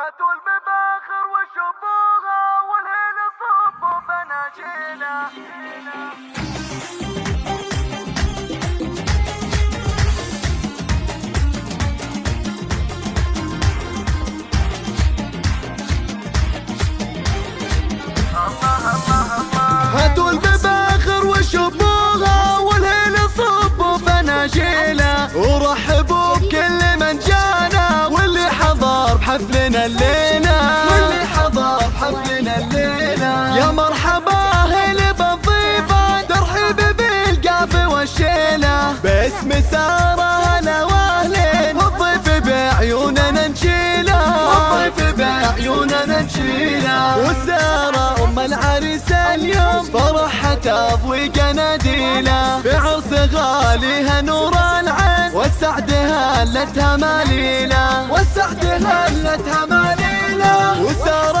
هاتوا المباخر وشبوها والهيل صبوا فناجيله سارة هلا وأهلين. والضيف بعيوننا نشيله والضيف بعيوننا نشيله وسارة أم العريس اليوم. فرحها تضوي قناديله بعرس غاليها نور العين. والسعد هلتها مليلة. والسعد هلتها مليلة. وسارة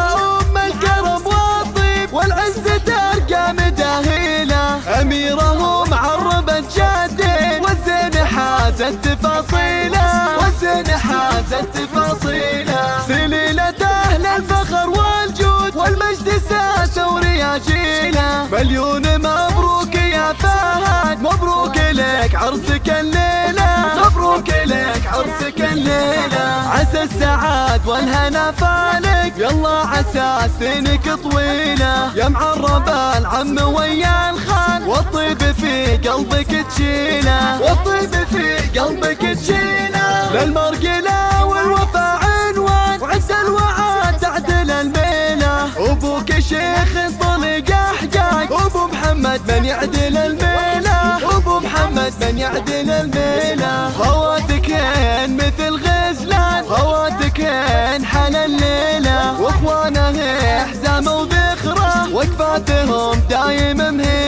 حازت تفاصيله والزين حازت تفاصيله سليلة أهل الفخر والجود والمجد ساسة ورياجيله مليون مبروك يا فهد مبروك لك عرسك الليلة. مبروك لك عرسك الليلة. عسى السعاد والهنا فالك يلا عسى سنك طويلة. يا معرب العم ويا الخال والطيب في قلبك تشيله والطيب في قلبك تشيله للمرقلة والوفا عنوان. وعز الوعد تعدل الميلة. أبوك شيخ طلق أحجاج. ابو محمد من يعدل الميلة. ابو محمد من يعدل الميلة. خواتكين مثل غزلان. خواتكين حل الليلة. وإخوانه حزام وذخرة. وقفاتهم دايم مهيلة.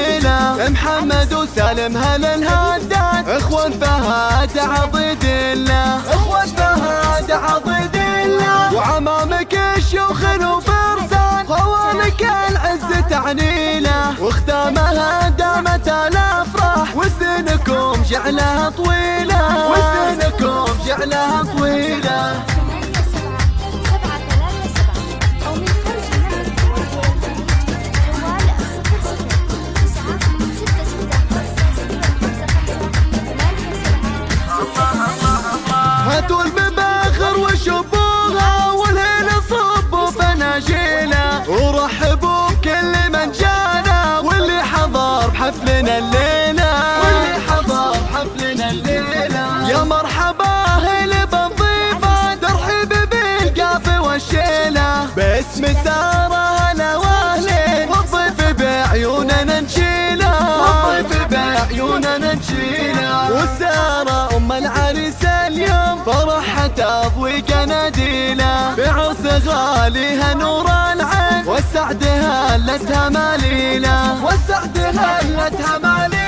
محمد وسالم هل الهدان إخوان فهد عضيد الله. إخوان فهد عضيد الله. وعمامك الشيوخ وفرسان خوالك العز تعنيله واختامها دامت الأفراح. وسنكم جعلها طويلة. وسنكم جعلها طويلة. باسم سارة هلا واهلين والضيف بعيوننا نشيله والضيف بعيوننا نشيله وسارة أم العريس اليوم فرحها تضوي قناديله بعرس غاليها نور العين. والسعد هلتها مليلة. والسعد هلتها مليلة.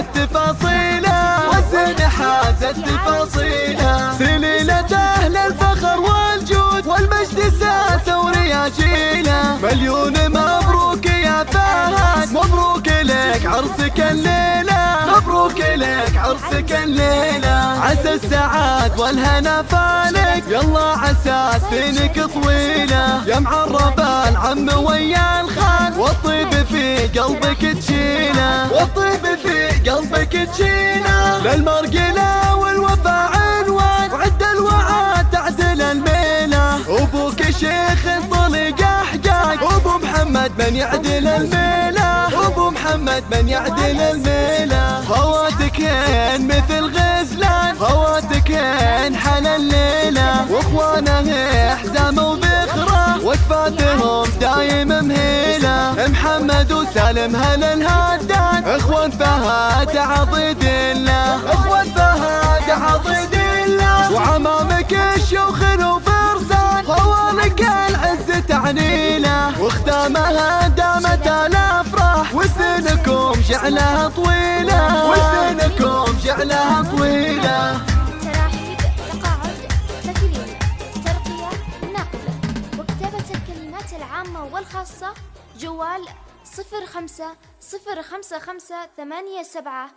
حازت تفاصيله والزين حازت تفاصيله سليلة أهل الفخر والجود والمجد ساسة ورياجيله مليون مبروك يا فهد مبروك لك عرسك الليلة. مبروك لك عرسك الليلة. عسى السعاد والهنا فالك يلا عسى سنك طويلة. يا معرب العم ويا الخال والطيب في قلبك تشيله. والطيب تشيله للمرقلة والوفا عنوان. وعد الوعد تعدل الميلة. أبوك شيخ طلق احجاج أبو محمد من يعدل الميلة. أبو محمد من يعدل الميلة. خواتكين مثل غزلان. خواتكين حل الليلة. وإخوانه حزام وذخرة وقفاتهم دايم مهيلة. محمد وسالم هل الهدان. إخوان فهد عضيد الله. اخوان فهد عضيد الله. وعمامك الشيوخ وفرسان. خوالك العز تعنيله واختامها دامت الافراح وسنكم جعلها طويلة. وسنكم جعلها طويلة. العامة والخاصة جوال صفر خمسة صفر خمسة خمسة ثمانية سبعة